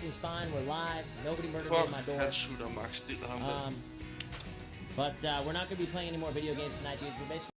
Everything's fine. We're live. Nobody murdered me at my door. headshooter, Max. Um, but uh, we're not going to be playing any more video games tonight, dude. We're basically